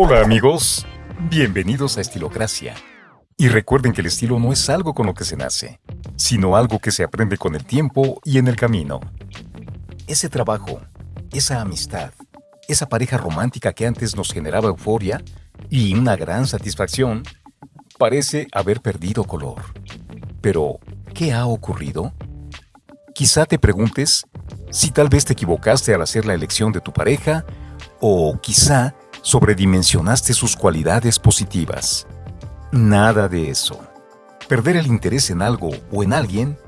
Hola amigos, bienvenidos a Estilocracia. Y recuerden que el estilo no es algo con lo que se nace, sino algo que se aprende con el tiempo y en el camino. Ese trabajo, esa amistad, esa pareja romántica que antes nos generaba euforia y una gran satisfacción, parece haber perdido color. Pero, ¿qué ha ocurrido? Quizá te preguntes si tal vez te equivocaste al hacer la elección de tu pareja o quizá sobredimensionaste sus cualidades positivas. Nada de eso. Perder el interés en algo o en alguien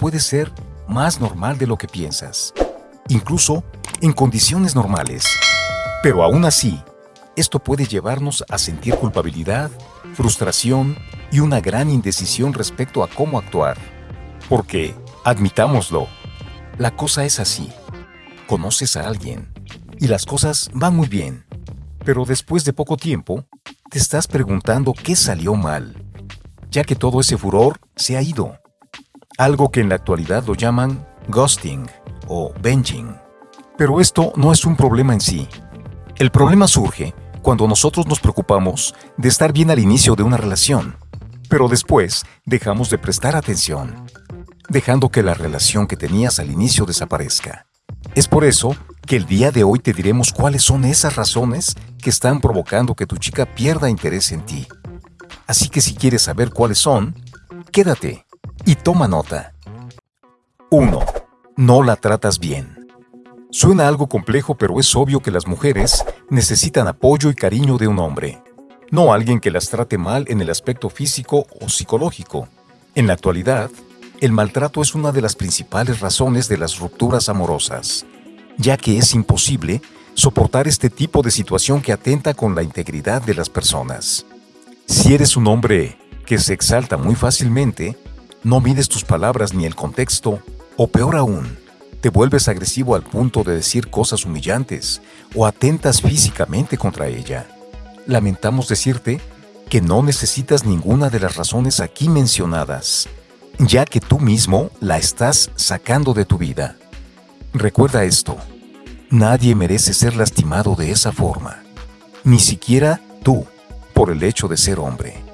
puede ser más normal de lo que piensas, incluso en condiciones normales. Pero aún así, esto puede llevarnos a sentir culpabilidad, frustración y una gran indecisión respecto a cómo actuar. Porque, admitámoslo, la cosa es así. Conoces a alguien y las cosas van muy bien. Pero después de poco tiempo, te estás preguntando qué salió mal, ya que todo ese furor se ha ido. Algo que en la actualidad lo llaman ghosting o benching. Pero esto no es un problema en sí. El problema surge cuando nosotros nos preocupamos de estar bien al inicio de una relación, pero después dejamos de prestar atención dejando que la relación que tenías al inicio desaparezca. Es por eso que el día de hoy te diremos cuáles son esas razones que están provocando que tu chica pierda interés en ti. Así que si quieres saber cuáles son, quédate y toma nota. 1. No la tratas bien. Suena algo complejo, pero es obvio que las mujeres necesitan apoyo y cariño de un hombre, no alguien que las trate mal en el aspecto físico o psicológico. En la actualidad, el maltrato es una de las principales razones de las rupturas amorosas, ya que es imposible soportar este tipo de situación que atenta con la integridad de las personas. Si eres un hombre que se exalta muy fácilmente, no mides tus palabras ni el contexto, o peor aún, te vuelves agresivo al punto de decir cosas humillantes o atentas físicamente contra ella. Lamentamos decirte que no necesitas ninguna de las razones aquí mencionadas ya que tú mismo la estás sacando de tu vida. Recuerda esto, nadie merece ser lastimado de esa forma, ni siquiera tú, por el hecho de ser hombre.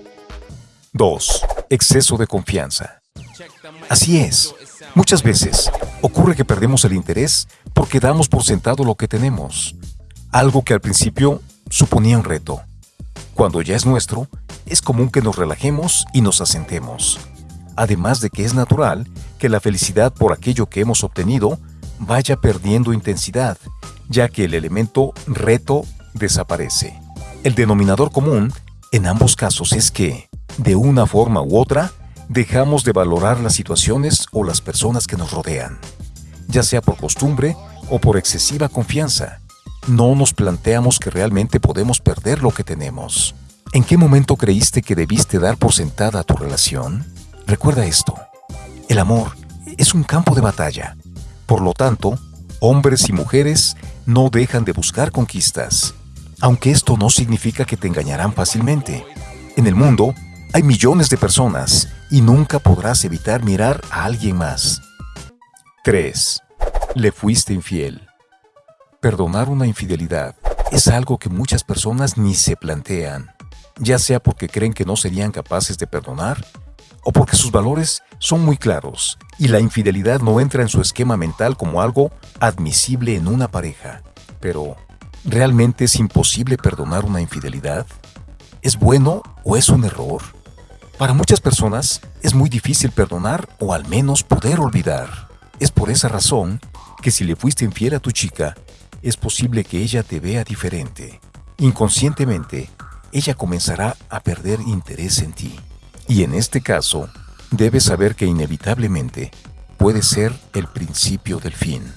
2. Exceso de confianza. Así es, muchas veces ocurre que perdemos el interés porque damos por sentado lo que tenemos, algo que al principio suponía un reto. Cuando ya es nuestro, es común que nos relajemos y nos asentemos además de que es natural que la felicidad por aquello que hemos obtenido vaya perdiendo intensidad, ya que el elemento reto desaparece. El denominador común en ambos casos es que, de una forma u otra, dejamos de valorar las situaciones o las personas que nos rodean, ya sea por costumbre o por excesiva confianza. No nos planteamos que realmente podemos perder lo que tenemos. ¿En qué momento creíste que debiste dar por sentada tu relación? Recuerda esto, el amor es un campo de batalla. Por lo tanto, hombres y mujeres no dejan de buscar conquistas, aunque esto no significa que te engañarán fácilmente. En el mundo hay millones de personas y nunca podrás evitar mirar a alguien más. 3. Le fuiste infiel. Perdonar una infidelidad es algo que muchas personas ni se plantean, ya sea porque creen que no serían capaces de perdonar o porque sus valores son muy claros y la infidelidad no entra en su esquema mental como algo admisible en una pareja. Pero, ¿realmente es imposible perdonar una infidelidad? ¿Es bueno o es un error? Para muchas personas es muy difícil perdonar o al menos poder olvidar. Es por esa razón que si le fuiste infiel a tu chica, es posible que ella te vea diferente. Inconscientemente, ella comenzará a perder interés en ti. Y en este caso, debes saber que inevitablemente puede ser el principio del fin.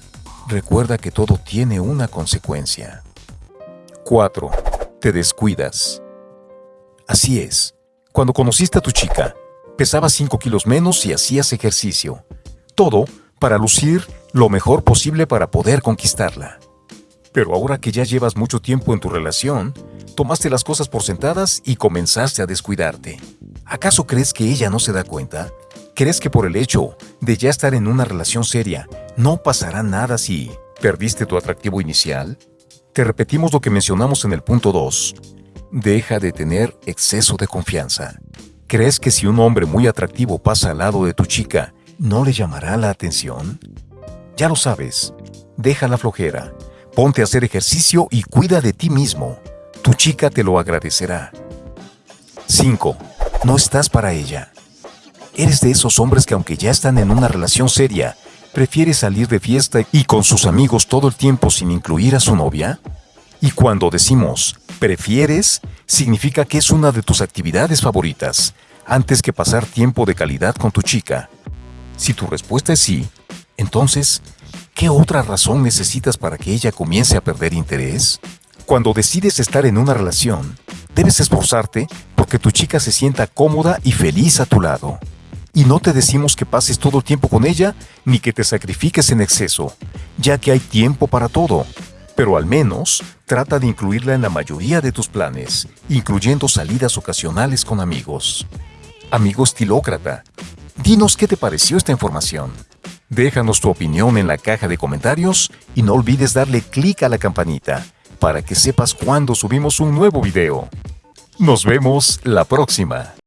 Recuerda que todo tiene una consecuencia. 4. Te descuidas. Así es. Cuando conociste a tu chica, pesabas 5 kilos menos y hacías ejercicio. Todo para lucir lo mejor posible para poder conquistarla. Pero ahora que ya llevas mucho tiempo en tu relación, tomaste las cosas por sentadas y comenzaste a descuidarte. ¿Acaso crees que ella no se da cuenta? ¿Crees que por el hecho de ya estar en una relación seria no pasará nada si perdiste tu atractivo inicial? Te repetimos lo que mencionamos en el punto 2. Deja de tener exceso de confianza. ¿Crees que si un hombre muy atractivo pasa al lado de tu chica, no le llamará la atención? Ya lo sabes. Deja la flojera. Ponte a hacer ejercicio y cuida de ti mismo. Tu chica te lo agradecerá. 5. No estás para ella. ¿Eres de esos hombres que aunque ya están en una relación seria, prefiere salir de fiesta y con sus amigos todo el tiempo sin incluir a su novia? Y cuando decimos prefieres, significa que es una de tus actividades favoritas, antes que pasar tiempo de calidad con tu chica. Si tu respuesta es sí, entonces, ¿qué otra razón necesitas para que ella comience a perder interés? Cuando decides estar en una relación, debes esforzarte porque tu chica se sienta cómoda y feliz a tu lado. Y no te decimos que pases todo el tiempo con ella ni que te sacrifiques en exceso, ya que hay tiempo para todo. Pero al menos trata de incluirla en la mayoría de tus planes, incluyendo salidas ocasionales con amigos. Amigo estilócrata, dinos qué te pareció esta información. Déjanos tu opinión en la caja de comentarios y no olvides darle clic a la campanita para que sepas cuando subimos un nuevo video. Nos vemos la próxima.